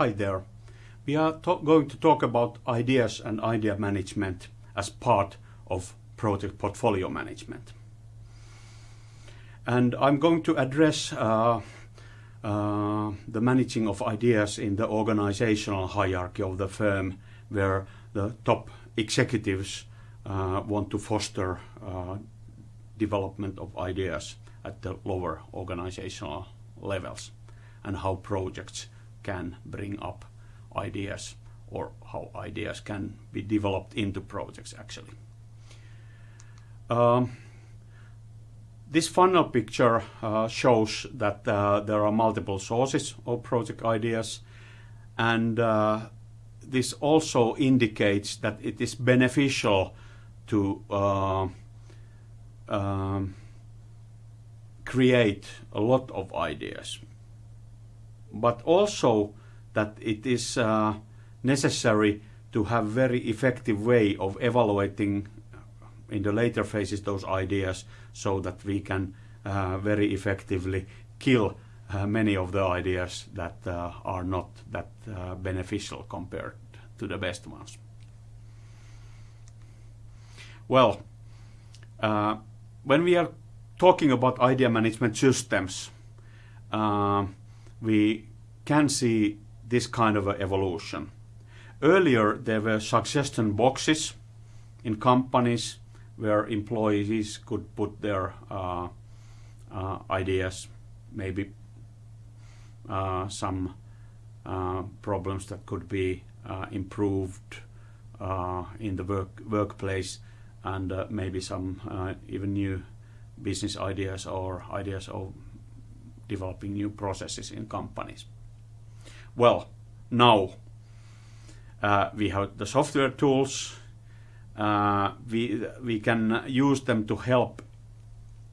Hi there. We are going to talk about ideas and idea management as part of project portfolio management. And I'm going to address uh, uh, the managing of ideas in the organizational hierarchy of the firm where the top executives uh, want to foster uh, development of ideas at the lower organizational levels and how projects can bring up ideas or how ideas can be developed into projects actually. Um, this funnel picture uh, shows that uh, there are multiple sources of project ideas and uh, this also indicates that it is beneficial to uh, um, create a lot of ideas but also that it is uh, necessary to have very effective way of evaluating in the later phases those ideas so that we can uh, very effectively kill uh, many of the ideas that uh, are not that uh, beneficial compared to the best ones. Well, uh, when we are talking about idea management systems, uh, we can see this kind of evolution. Earlier, there were suggestion boxes in companies where employees could put their uh, uh, ideas, maybe uh, some uh, problems that could be uh, improved uh, in the work workplace, and maybe some even new business ideas or ideas of developing new processes in companies. Well, now uh, we have the software tools. Uh, we we can use them to help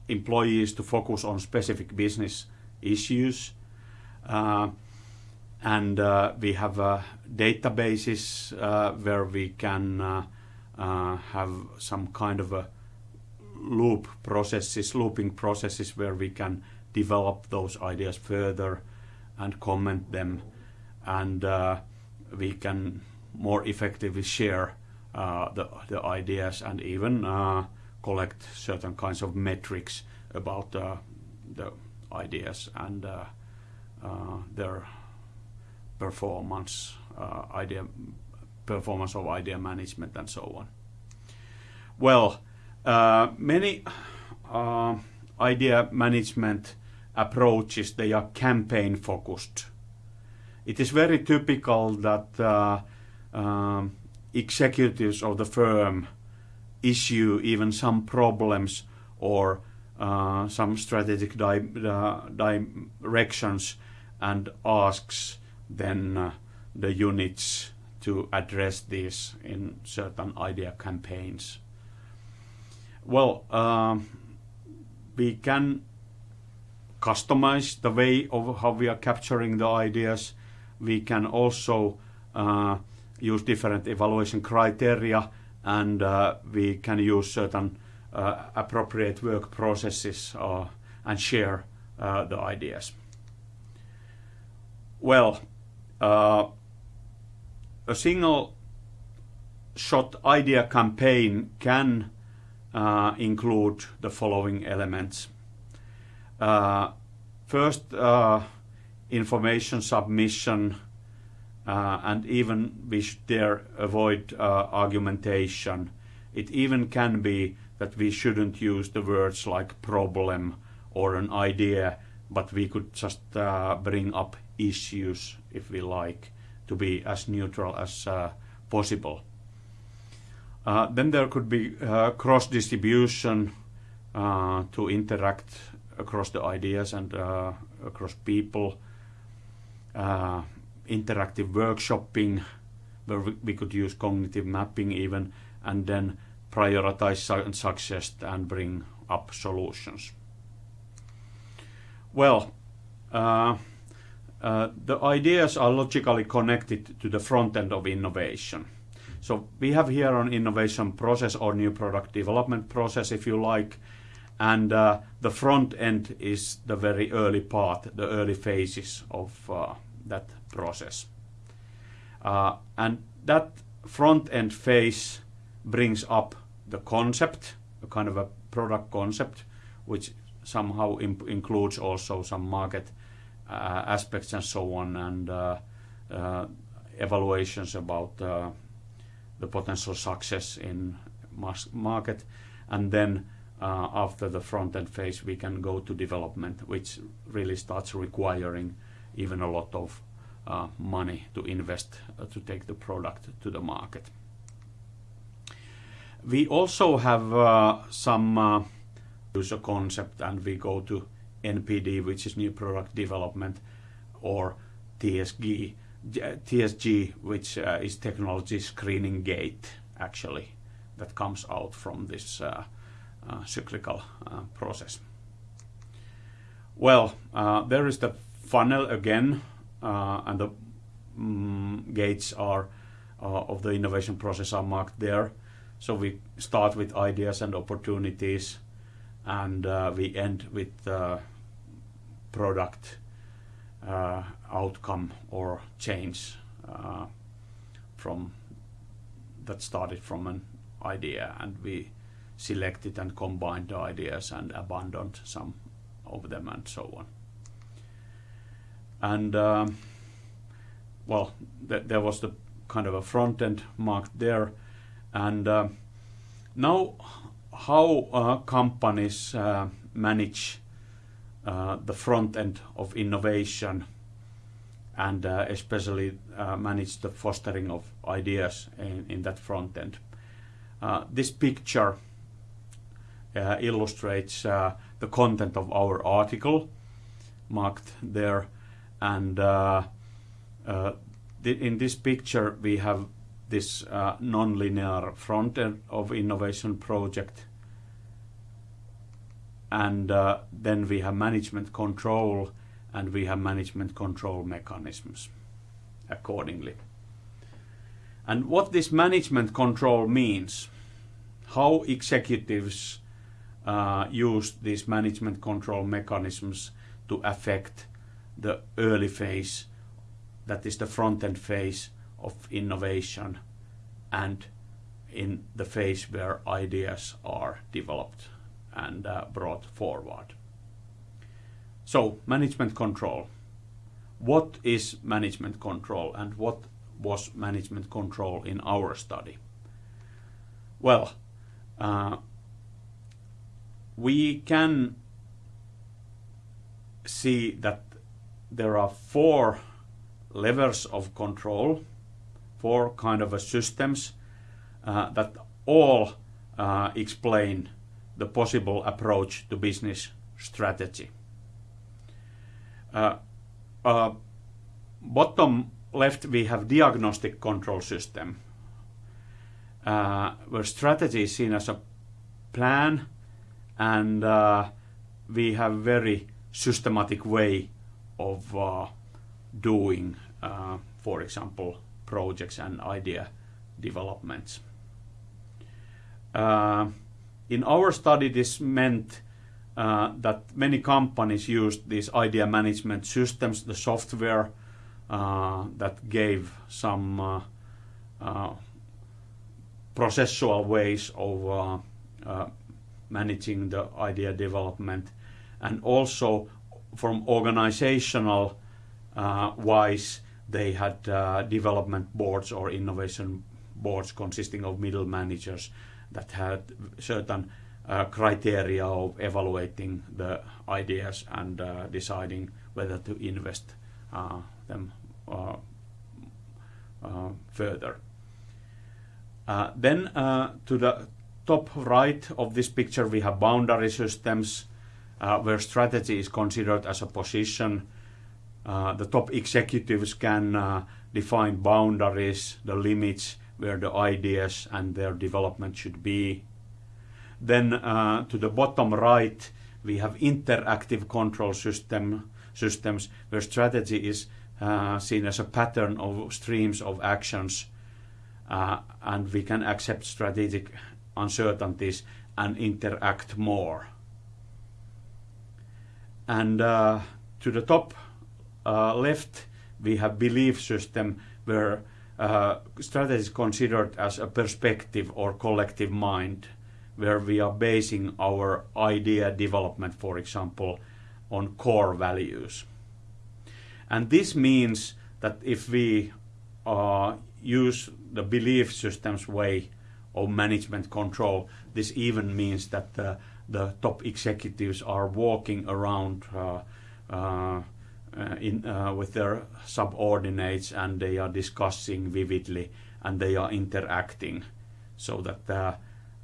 employees to focus on specific business issues. Uh, and uh, we have uh, databases uh, where we can have some kind of a loop processes, looping processes where we can develop those ideas further and comment them and uh, we can more effectively share uh, the, the ideas and even uh, collect certain kinds of metrics about uh, the ideas and uh, uh, their performance, idea performance of idea management and so on. Well, many idea management approaches, they are campaign focused it is very typical that uh, um, executives of the firm issue even some problems or uh, some strategic di uh, directions and asks then uh, the units to address this in certain idea campaigns. Well, um, we can customize the way of how we are capturing the ideas we can also uh, use different evaluation criteria and uh, we can use certain uh, appropriate work processes and share the ideas. Well, a single shot idea campaign can uh, include the following elements. Uh, first, uh, information submission uh, and even we should there avoid argumentation. It even can be that we shouldn't use the words like problem or an idea, but we could just bring up issues if we like to be as neutral as possible. Then there could be cross distribution to interact across the ideas and across people uh, interactive workshopping where we could use cognitive mapping even and then prioritize su success and bring up solutions. Well, uh, uh, the ideas are logically connected to the front end of innovation. So we have here an innovation process or new product development process if you like and uh, the front end is the very early part, the early phases of uh, that process. Uh, and that front end phase brings up the concept, a kind of a product concept, which somehow includes also some market uh, aspects and so on, and uh, uh, evaluations about the potential success in market. And then after the front end phase, we can go to development, which really starts requiring even a lot of uh, money to invest uh, to take the product to the market. We also have uh, some uh, user concept and we go to NPD, which is new product development, or TSG, TSG which uh, is technology screening gate, actually, that comes out from this uh, uh, cyclical uh, process. Well, uh, there is the funnel again, and the mm, gates are of the innovation process are marked there. So we start with ideas and opportunities, and uh, we end with uh, product uh, outcome or change from that started from an idea, and we selected and combined ideas and abandoned some of them and so on. And um, well, th there was the kind of a front end marked there, and uh, now how uh, companies uh, manage uh, the front end of innovation and uh, especially uh, manage the fostering of ideas in, in that front end. this picture illustrates uh, the content of our article marked there and uh, in this picture we have this uh, non-linear front end of innovation project and uh, then we have management control and we have management control mechanisms accordingly. And what this management control means, how executives uh, use these management control mechanisms to affect the early phase, that is the front-end phase of innovation and in the phase where ideas are developed and uh, brought forward. So, management control. What is management control and what was management control in our study? Well, uh, we can see that there are four levels of control, four kind of systems uh, that all uh, explain the possible approach to business strategy. Uh, uh bottom left we have diagnostic control system uh, where strategy is seen as a plan and uh, we have a very systematic way of uh, doing, uh, for example, projects and idea developments. Uh, in our study, this meant uh, that many companies used these idea management systems, the software uh, that gave some processual ways of managing the idea development and also from organizational uh, wise they had uh, development boards or innovation boards consisting of middle managers that had certain uh, criteria of evaluating the ideas and uh, deciding whether to invest uh, them uh, further. then to the top right of this picture we have boundary systems uh, where strategy is considered as a position. Uh, the top executives can uh, define boundaries, the limits where the ideas and their development should be. Then uh, to the bottom right we have interactive control system systems where strategy is uh, seen as a pattern of streams of actions uh, and we can accept strategic uncertainties and interact more. And uh, to the top uh, left, we have belief system where uh, strategy is considered as a perspective or collective mind where we are basing our idea development, for example, on core values. And this means that if we uh, use the belief systems way of management control, this even means that the, the top executives are walking around uh, uh, uh in, uh, with their subordinates and they are discussing vividly and they are interacting so that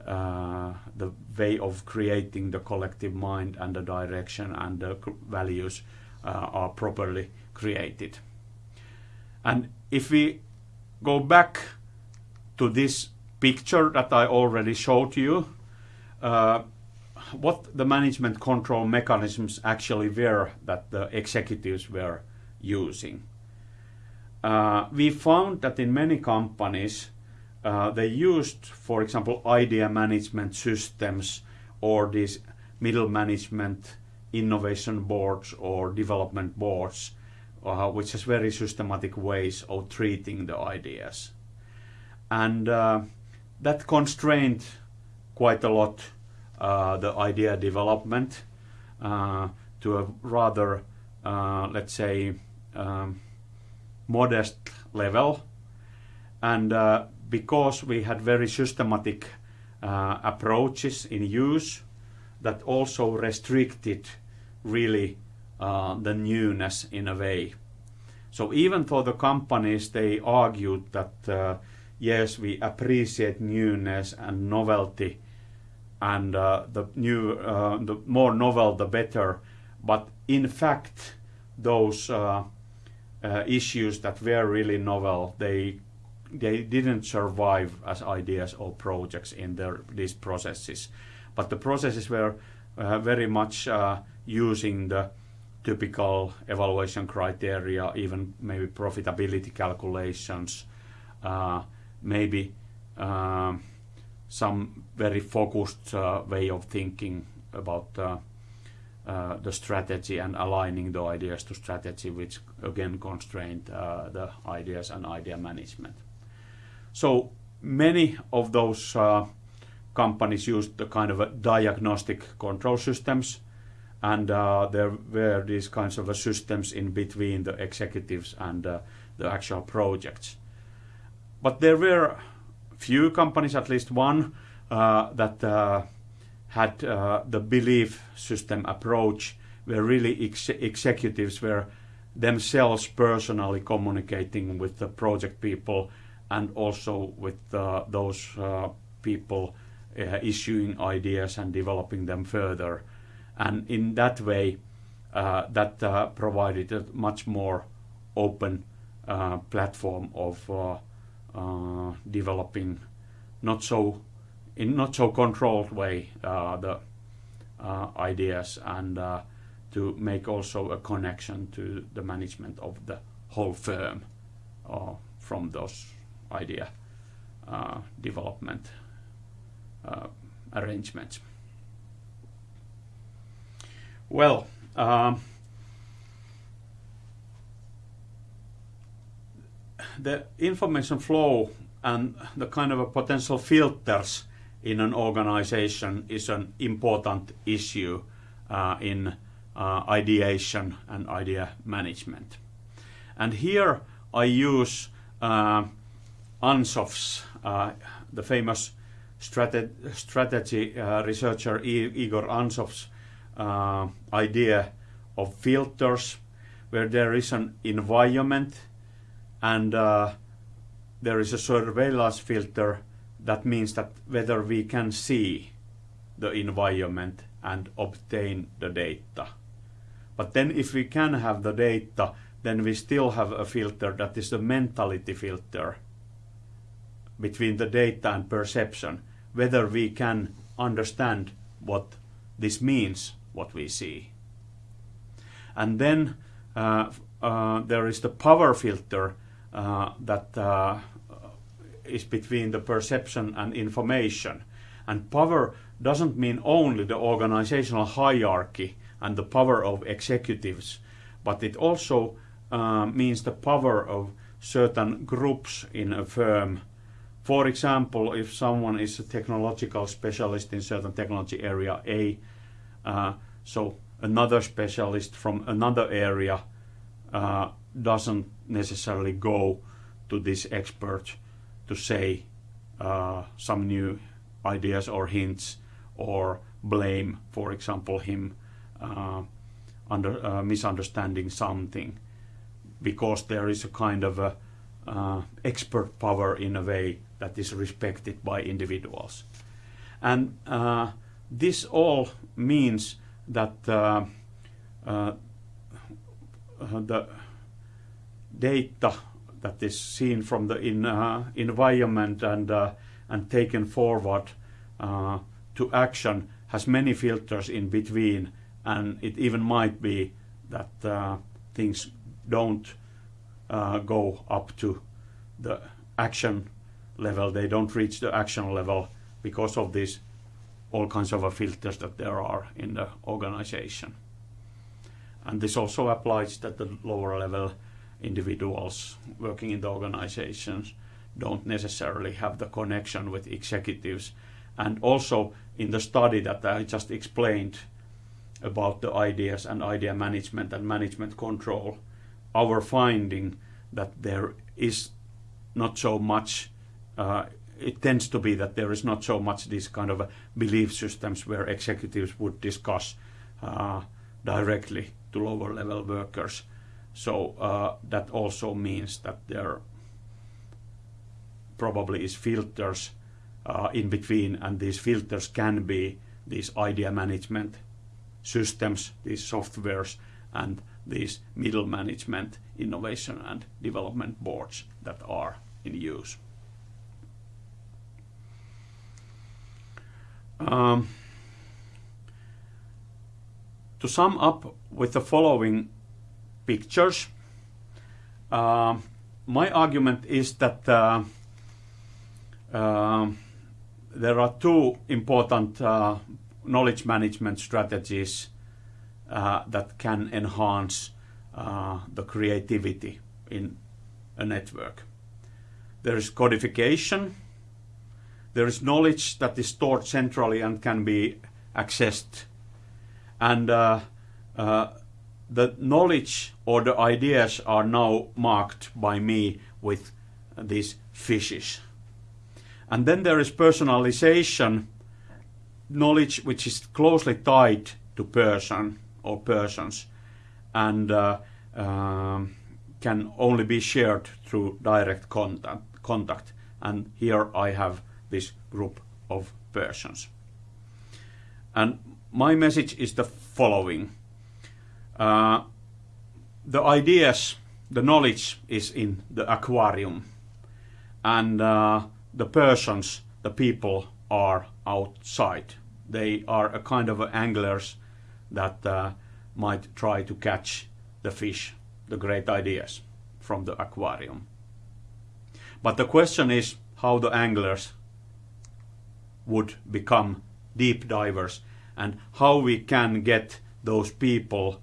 uh, the way of creating the collective mind and the direction and the values are properly created. And if we go back to this picture that I already showed you, uh, what the management control mechanisms actually were that the executives were using. Uh, we found that in many companies uh, they used, for example, idea management systems or these middle management innovation boards or development boards uh, which has very systematic ways of treating the ideas. And uh, that constrained quite a lot uh, the idea development uh, to a rather, uh, let's say, um, modest level. And uh, because we had very systematic approaches in use, that also restricted really uh, the newness in a way. So even though the companies they argued that uh, yes we appreciate newness and novelty and uh, the new uh, the more novel the better, but in fact those uh, uh, issues that were really novel they they didn't survive as ideas or projects in their these processes, but the processes were very much using the typical evaluation criteria, even maybe profitability calculations, uh, maybe uh, some very focused uh, way of thinking about uh, uh, the strategy and aligning the ideas to strategy, which again constrained uh, the ideas and idea management. So many of those companies used the kind of diagnostic control systems and uh, there were these kinds of uh, systems in between the executives and uh, the actual projects. But there were few companies, at least one, uh, that uh, had uh, the belief system approach, where really ex executives were themselves personally communicating with the project people and also with those people issuing ideas and developing them further. And in that way uh, that uh, provided a much more open uh, platform of uh, uh, Uh, developing not so in not so controlled way uh, the uh, ideas and uh, to make also a connection to the management of the whole firm from those idea development arrangements. Well, um, the information flow and the kind of potential filters in an organization is an important issue uh, in uh, ideation and idea management. And here I use uh, uh, the famous strate strategy uh, researcher Igor Ansoff's uh, idea of filters where there is an environment and uh, there is a surveillance filter that means that whether we can see the environment and obtain the data. But then if we can have the data, then we still have a filter that is the mentality filter between the data and perception, whether we can understand what this means what we see. And then uh, uh, there is the power filter that uh, is between the perception and information. And power doesn't mean only the organizational hierarchy and the power of executives, but it also uh, means the power of certain groups in a firm. For example, if someone is a technological specialist in certain technology area A, uh, so another specialist from another area uh, doesn't necessarily go to this expert to say uh, some new ideas or hints or blame, for example, him uh, under uh, misunderstanding something because there is a kind of a uh, expert power in a way that is respected by individuals. And uh, this all means that uh, the data that is seen from the in, uh, environment and uh, and taken forward uh, to action has many filters in between, and it even might be that uh, things don't uh, go up to the action level. They don't reach the action level because of these all kinds of filters that there are in the organization. And this also applies that the lower level individuals working in the organizations don't necessarily have the connection with executives. And also in the study that I just explained about the ideas and idea management and management control, our finding that there is not so much, uh, it tends to be that there is not so much these kind of uh, belief systems where executives would discuss uh, directly to lower level workers so uh, that also means that there probably is filters uh, in between, and these filters can be these idea management systems, these softwares, and these middle management innovation and development boards that are in use. Um, to sum up with the following pictures. Uh, my argument is that uh, uh, there are two important uh, knowledge management strategies uh, that can enhance uh, the creativity in a network. There is codification, there is knowledge that is stored centrally and can be accessed, and the knowledge or the ideas are now marked by me with these fishes. And then there is personalization, knowledge which is closely tied to person or persons and uh, uh, can only be shared through direct contact, contact. And here I have this group of persons. And my message is the following uh, the ideas, the knowledge is in the aquarium, and uh, the persons, the people, are outside. They are a kind of anglers that uh, might try to catch the fish, the great ideas from the aquarium. But the question is how the anglers would become deep divers and how we can get those people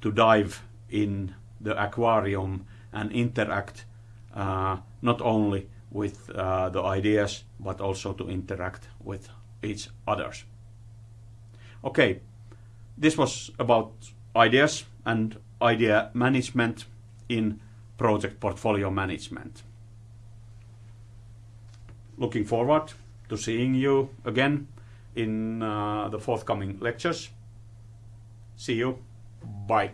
to dive in the aquarium and interact uh, not only with uh, the ideas but also to interact with each others. Okay, this was about ideas and idea management in project portfolio management. Looking forward to seeing you again in uh, the forthcoming lectures. See you. Bye.